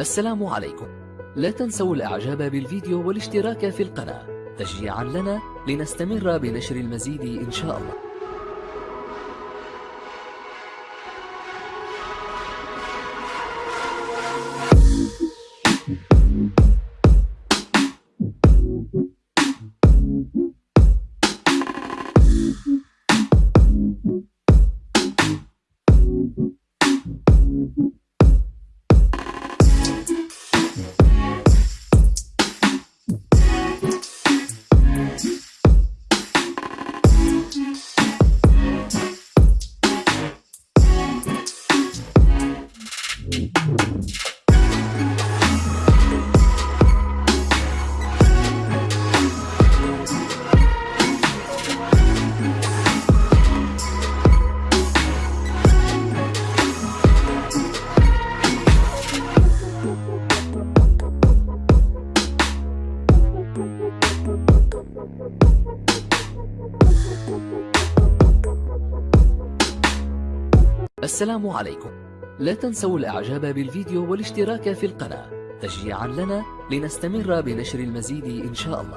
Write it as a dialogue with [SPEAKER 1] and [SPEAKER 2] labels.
[SPEAKER 1] السلام عليكم. لا تنسوا الإعجاب بالفيديو والاشتراك في القناة. تشجيعا لنا لنستمر بنشر المزيد إن شاء الله. السلام عليكم. لا تنسوا الإعجاب بالفيديو والاشتراك في القناة. تشجيعا لنا لنستمر بنشر المزيد إن شاء الله.